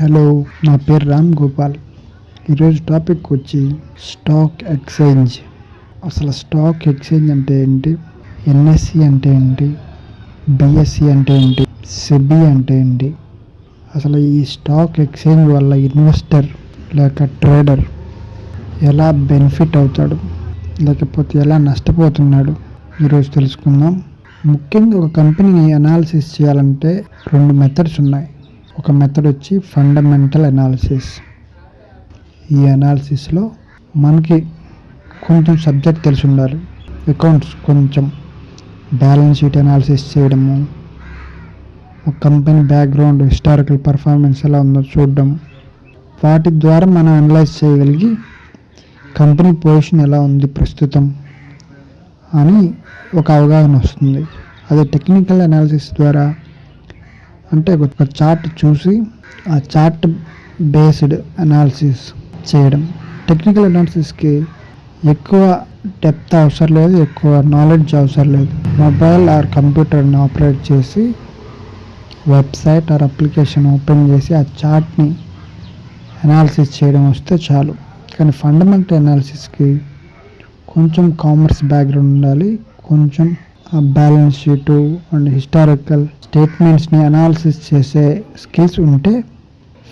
Hello నా పేరు రామ్ గోపాల్. ఈరోజు టాపిక్ వచ్చి స్టాక్ ఎక్స్చేంజ్. అసలు స్టాక్ ఎక్స్చేంజ్ అంటే ఏంటి? ఎన్ఎస్సి అంటే ఏంటి? బిఎస్సి అంటే ఏంటి? సిబి అంటే ఏంటి? అసలు ఈ స్టాక్ ఎక్స్చేంజ్ వల్ల ఇన్వెస్టర్ లేక ట్రేడర్ ఎలా బెనిఫిట్ అవుతాడు? లేకపోతే ఎలా నష్టపోతున్నాడు? ఈరోజు తెలుసుకుందాం. ముఖ్యంగా ఒక కంపెనీని అనాలిసిస్ చేయాలంటే రెండు మెథడ్స్ ఉన్నాయి. ఒక మెథడ్ వచ్చి ఫండమెంటల్ అనాలిసిస్ ఈ అనాలిసిస్లో మనకి కొంచెం సబ్జెక్ట్ తెలిసి ఉండాలి. అకౌంట్స్ కొంచెం బ్యాలెన్స్ షీట్ అనాలిసిస్ చేయడము ఒక కంపెనీ బ్యాక్గ్రౌండ్ హిస్టారికల్ పర్ఫార్మెన్స్ ఎలా ఉందో చూడడం. వాటి ద్వారా మనం అనలైజ్ చేయగలిగి కంపెనీ పొజిషన్ ఎలా ఉంది ప్రస్తుతం అని ఒక అవగాహన వస్తుంది. అదే టెక్నికల్ అనాలిసిస్ ద్వారా అంటే ఒక చార్ట్ చూసి ఆ చార్ట్ బేస్డ్ అనాలిసిస్ చేయడం. టెక్నికల్ అనాలిసిస్కి ఎక్కువ డెప్త్ అవసరం లేదు ఎక్కువ నాలెడ్జ్ అవసరం లేదు. మొబైల్ ఆర్ కంప్యూటర్ని ఆపరేట్ చేసి వెబ్సైట్ ఆర్ అప్లికేషన్ ఓపెన్ చేసి ఆ చార్ట్ని అనాలిసిస్ చేయడం వస్తే చాలు. కానీ ఫండమెంటల్ అనాలిసిస్కి కొంచెం కామర్స్ బ్యాక్గ్రౌండ్ ఉండాలి కొంచెం బ్యాలెన్స్ షీటు అండ్ హిస్టారికల్ స్టేట్మెంట్స్ని అనాలిసిస్ చేసే స్కిల్స్ ఉంటే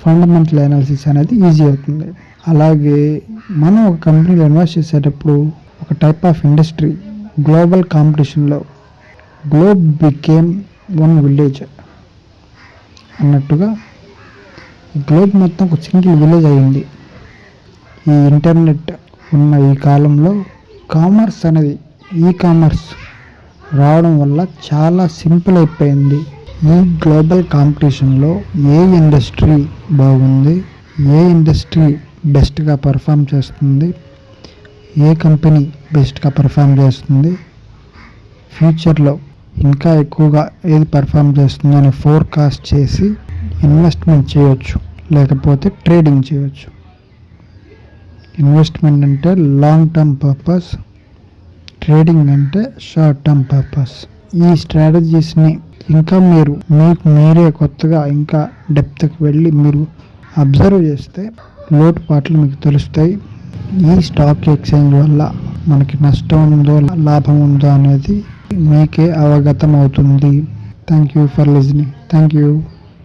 ఫండమెంటల్ అనాలిసిస్ అనేది ఈజీ అవుతుంది. అలాగే మనం ఒక కంపెనీలో ఇన్వెస్ట్ చేసేటప్పుడు ఒక టైప్ ఆఫ్ ఇండస్ట్రీ గ్లోబల్ కాంపిటీషన్లో గ్లోబ్ బికేమ్ వన్ విలేజ్ అన్నట్టుగా గ్లోబ్ మొత్తం ఒక సింగిల్ విలేజ్ అయింది ఈ ఇంటర్నెట్ ఉన్న ఈ కాలంలో కామర్స్ అనేది ఈ కామర్స్ రావడం వల్ల చాలా సింపుల్ అయిపోయింది. ఈ గ్లోబల్ కాంపిటీషన్లో ఏ ఇండస్ట్రీ బాగుంది ఏ ఇండస్ట్రీ బెస్ట్గా పర్ఫామ్ చేస్తుంది ఏ కంపెనీ బెస్ట్గా పర్ఫామ్ చేస్తుంది ఫ్యూచర్లో ఇంకా ఎక్కువగా ఏది పర్ఫామ్ చేస్తుంది అని ఫోర్కాస్ట్ చేసి ఇన్వెస్ట్మెంట్ చేయొచ్చు లేకపోతే ట్రేడింగ్ చేయొచ్చు. ఇన్వెస్ట్మెంట్ అంటే లాంగ్ టర్మ్ పర్పస్ ట్రేడింగ్ అంటే షార్ట్ టర్మ్ పర్పస్. ఈ స్ట్రాటజీస్ని ఇంకా మీరు మీకు మీరే కొత్తగా ఇంకా డెప్త్కి వెళ్ళి మీరు అబ్జర్వ్ చేస్తే లోటుపాట్లు మీకు తెలుస్తాయి. ఈ స్టాక్ ఎక్స్చేంజ్ వల్ల మనకి నష్టం ఉందో లాభం ఉందో అనేది మీకే అవగతం అవుతుంది thank you for listening. Thank you